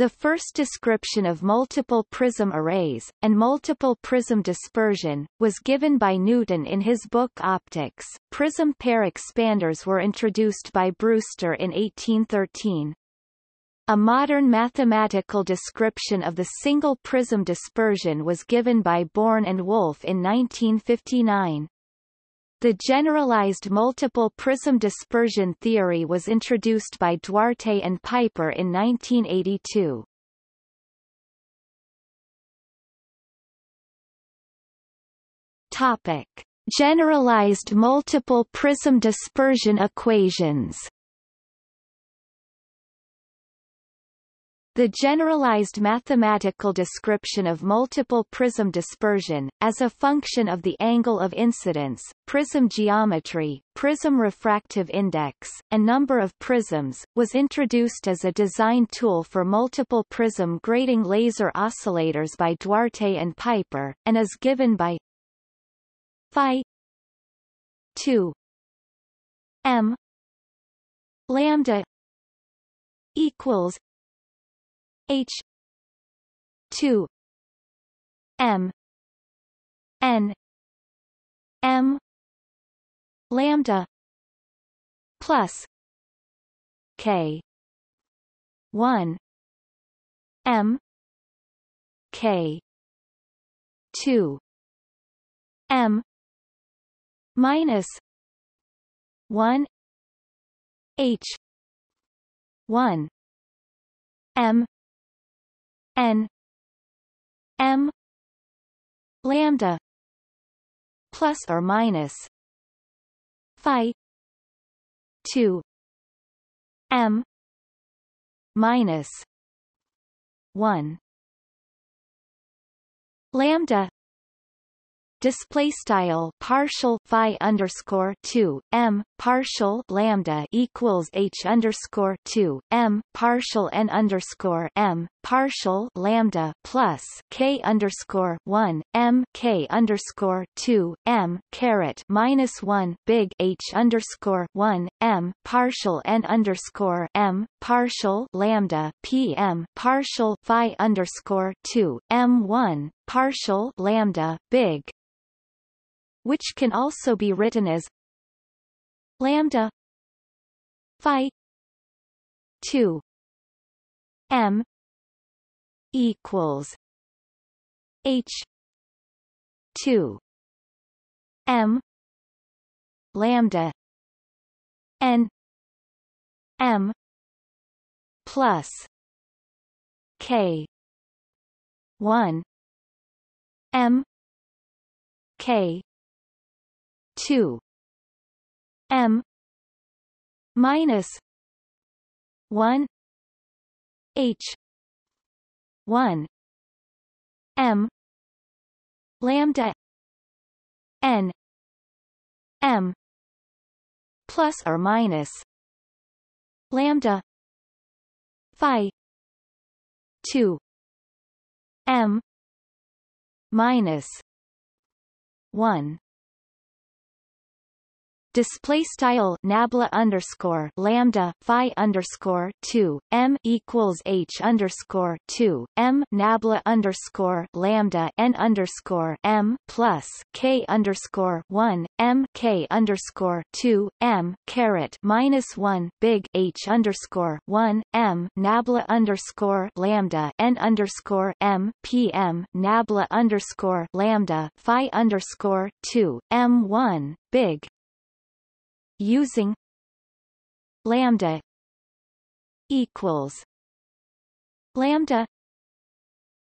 The first description of multiple prism arrays, and multiple prism dispersion, was given by Newton in his book Opticks. Prism pair expanders were introduced by Brewster in 1813. A modern mathematical description of the single prism dispersion was given by Born and Wolf in 1959. The generalized multiple prism dispersion theory was introduced by Duarte and Piper in 1982. Topic: Generalized multiple prism dispersion equations. The generalized mathematical description of multiple prism dispersion, as a function of the angle of incidence, prism geometry, prism refractive index, and number of prisms, was introduced as a design tool for multiple prism grating laser oscillators by Duarte and Piper, and is given by phi 2 m lambda equals H two M N M lambda plus K one M K two M minus one H one M n m lambda plus or minus phi 2 m minus 1 lambda display style partial phi underscore 2 m partial lambda equals h underscore 2 m partial n underscore m partial lambda plus k underscore 1 m k underscore 2 m caret minus 1 big h underscore 1 m partial n underscore m partial lambda p m partial phi underscore 2 m 1 partial lambda big which can also be written as lambda phi 2 m equals h 2 m lambda n m plus k 1 m k 2 m minus 1 h 1 m lambda n m plus or minus lambda phi 2 m minus 1 display style nabla underscore lambda phi underscore 2 m equals h underscore 2 m nabla underscore lambda n underscore m plus k underscore 1 m k underscore 2 m caret minus 1 big h underscore 1 m nabla underscore lambda n underscore m p m nabla underscore lambda phi underscore 2 m 1 big using lambda equals lambda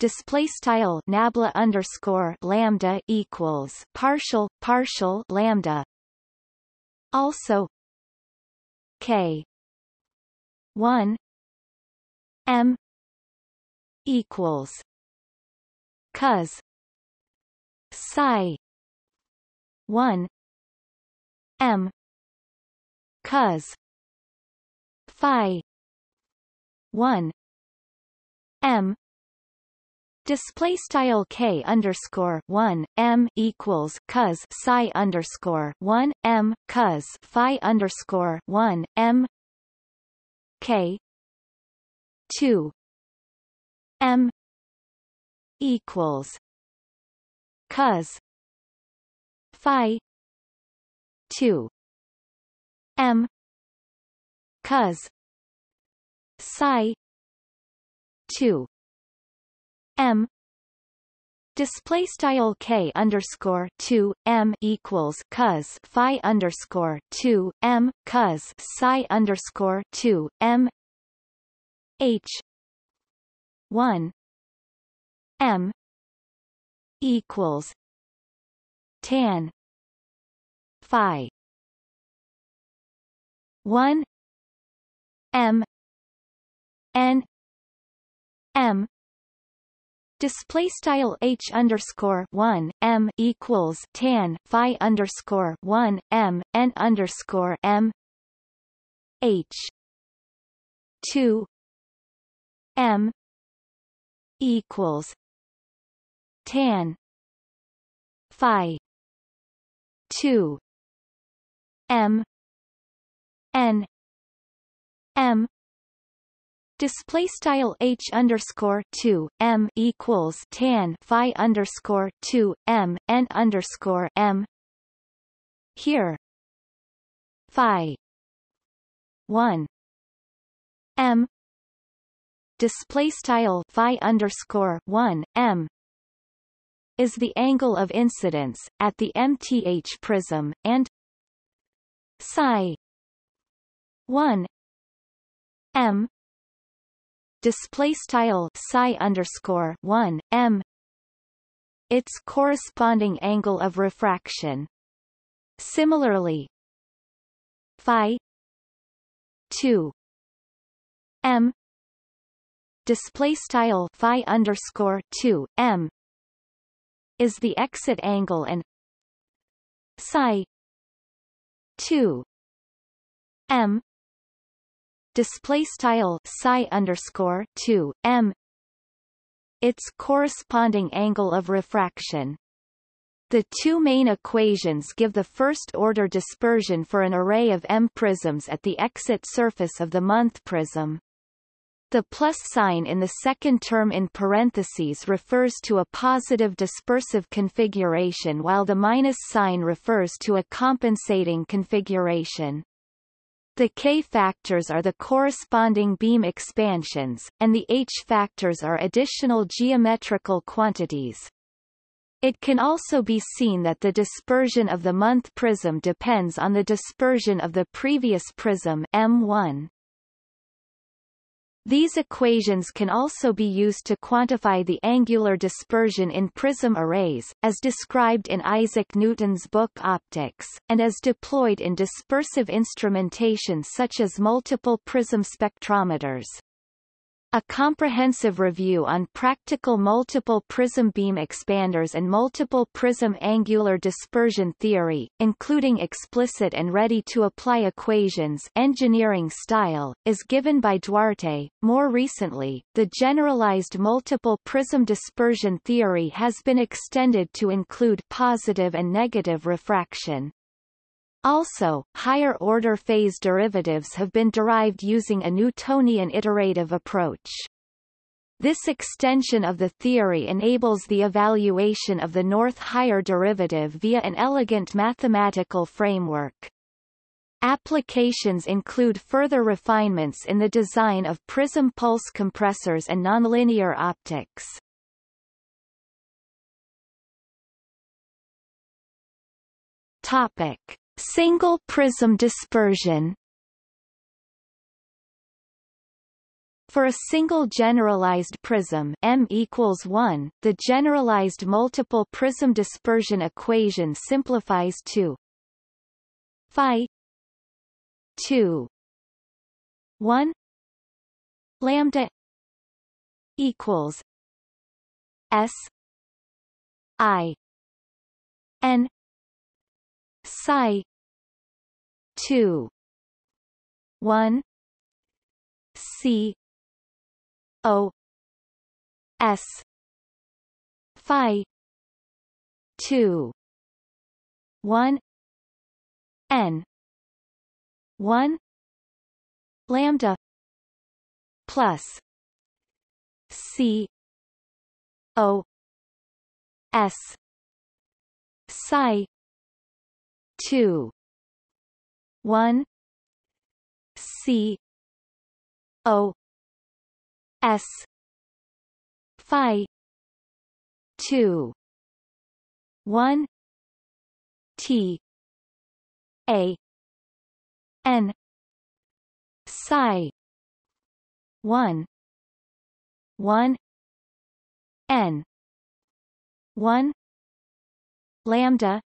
display style nabla underscore lambda equals partial partial lambda. Also k 1 m equals cos psi 1 m cos phi. 1 m. Display style k underscore one m equals cos psi underscore one m cos phi underscore one m. k. two. M. equals cos phi. 2 M. Cos psi. 2 M. Display style k underscore two m equals cos phi underscore two m cos psi underscore two m. H. One. M. Equals. Tan. Phi one m n m. Display style h underscore one m equals tan phi underscore one m n underscore m. H. two m equals tan phi two m n m Display style h underscore two m equals tan phi underscore two m n underscore m. Here, phi one m display style phi underscore one m is the angle of incidence at the MTH prism and psi 1 m. Display style psi underscore 1 m. Its corresponding angle of refraction. Similarly phi 2 m. Display style phi underscore 2 m. Is the exit angle and psi 2 m display style psi underscore 2 m its corresponding angle of refraction the two main equations give the first-order dispersion for an array of M prisms at the exit surface of the month prism. The plus sign in the second term in parentheses refers to a positive dispersive configuration while the minus sign refers to a compensating configuration. The K factors are the corresponding beam expansions, and the H factors are additional geometrical quantities. It can also be seen that the dispersion of the month prism depends on the dispersion of the previous prism M1. These equations can also be used to quantify the angular dispersion in prism arrays, as described in Isaac Newton's book Opticks, and as deployed in dispersive instrumentation such as multiple prism spectrometers. A comprehensive review on practical multiple prism beam expanders and multiple prism angular dispersion theory, including explicit and ready-to-apply equations engineering style, is given by Duarte. More recently, the generalized multiple prism dispersion theory has been extended to include positive and negative refraction. Also, higher-order phase derivatives have been derived using a Newtonian iterative approach. This extension of the theory enables the evaluation of the north higher derivative via an elegant mathematical framework. Applications include further refinements in the design of prism pulse compressors and nonlinear optics. Topic. Single prism dispersion. For a single generalized prism M equals 1, the generalized multiple prism dispersion equation simplifies to phi 2 1 lambda equals s i n psi two one C O S Phi two. one N one lambda plus C O S psi 2 1 C. O. S. Phi. 2 1 T. A. N. Psi. 1 1 N. 1 lambda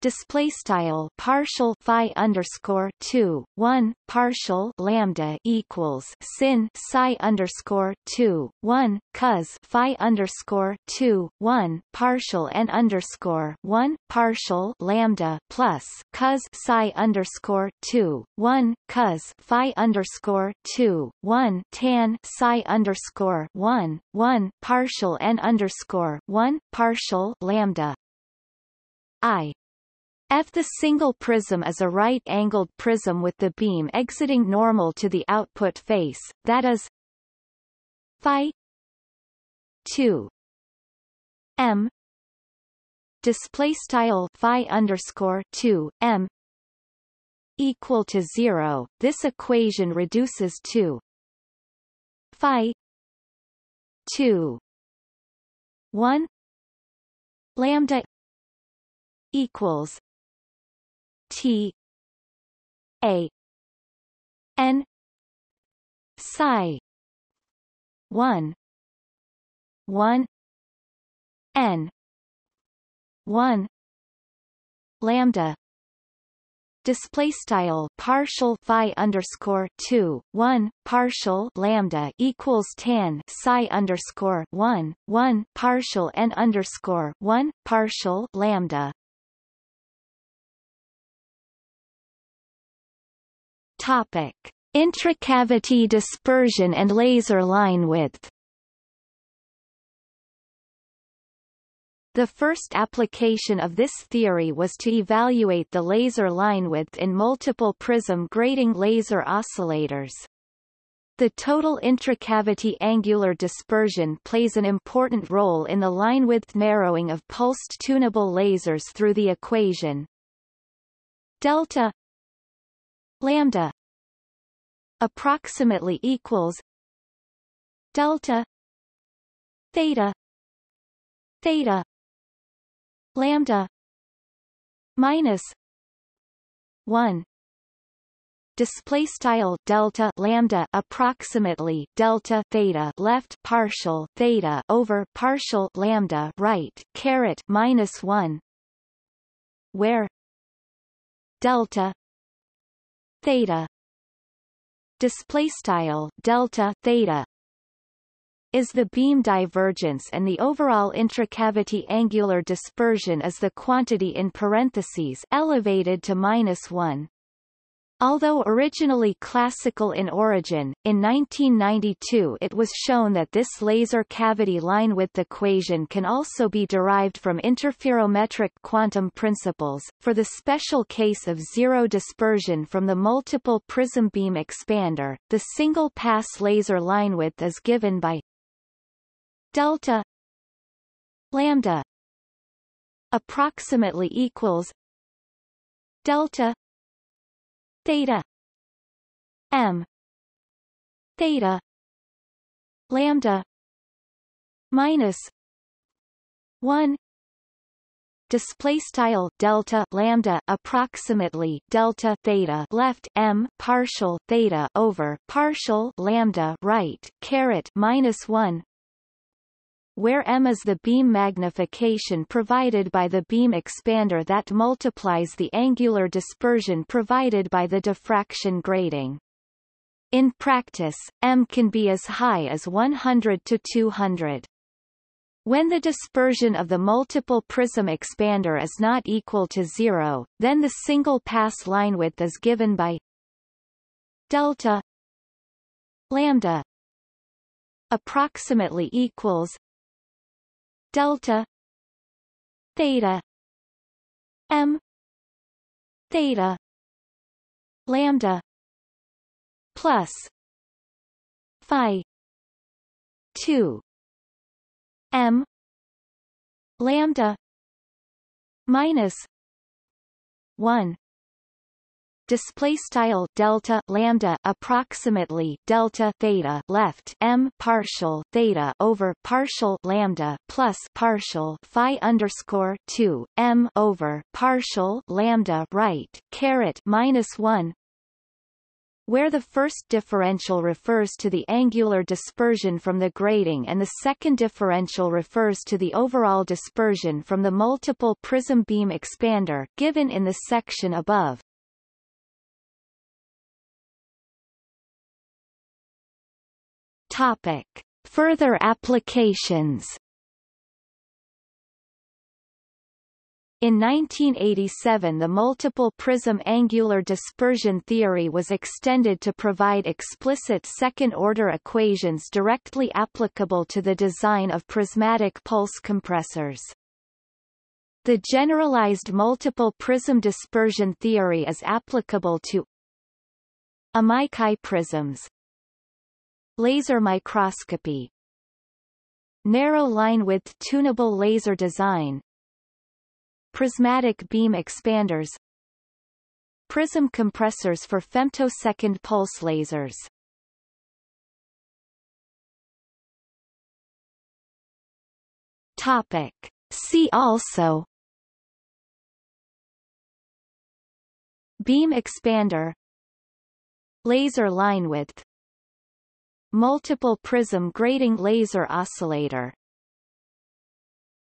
display style partial phi underscore two one partial lambda equals sin psi underscore two one cos phi underscore two one partial n underscore one partial lambda plus cos psi underscore two one cos phi underscore two one tan psi underscore one one partial n underscore one partial lambda. I F the single prism is a right-angled prism with the beam exiting normal to the output face, that is phi 2 m display style phi underscore 2 m equal to 0 this equation reduces to phi 2 1 lambda equals T A N psi one one N one lambda display style partial phi underscore two one partial lambda equals tan psi underscore one one partial n underscore one partial lambda Topic: Intracavity dispersion and laser line width. The first application of this theory was to evaluate the laser line width in multiple prism grating laser oscillators. The total intracavity angular dispersion plays an important role in the line width narrowing of pulsed tunable lasers through the equation delta lambda approximately equals delta theta theta lambda minus 1 display style delta lambda approximately delta theta left partial theta over partial lambda right caret minus 1 where delta theta. Display style delta theta is the beam divergence and the overall intracavity angular dispersion is the quantity in parentheses elevated to minus 1 Although originally classical in origin, in 1992 it was shown that this laser cavity line width equation can also be derived from interferometric quantum principles. For the special case of zero dispersion from the multiple prism beam expander, the single pass laser line width is given by delta lambda approximately equals delta theta. M. Theta. Lambda. Minus 1 display style delta lambda approximately delta theta left m partial theta over partial lambda right caret minus 1 where m is the beam magnification provided by the beam expander that multiplies the angular dispersion provided by the diffraction grating. In practice, m can be as high as 100 to 200. When the dispersion of the multiple prism expander is not equal to zero, then the single pass line width is given by delta lambda approximately equals delta. Theta. M. Theta. Lambda. Plus. Phi. 2 m. Lambda. Minus. 1 display style delta lambda approximately delta theta left m partial theta over partial lambda plus partial phi underscore 2 m over partial lambda right caret minus 1 where the first differential refers to the angular dispersion from the grating and the second differential refers to the overall dispersion from the multiple prism beam expander given in the section above. Topic. Further applications In 1987 the multiple prism angular dispersion theory was extended to provide explicit second-order equations directly applicable to the design of prismatic pulse compressors. The generalized multiple prism dispersion theory is applicable to Amici prisms Laser microscopy. Narrow line width tunable laser design. Prismatic beam expanders. Prism compressors for femtosecond pulse lasers. Topic. See also. Beam expander. Laser line width Multiple prism grating laser oscillator